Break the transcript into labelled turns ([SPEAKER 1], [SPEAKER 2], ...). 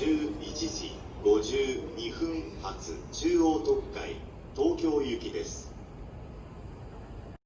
[SPEAKER 1] 11時52分発中央特快東京行きです。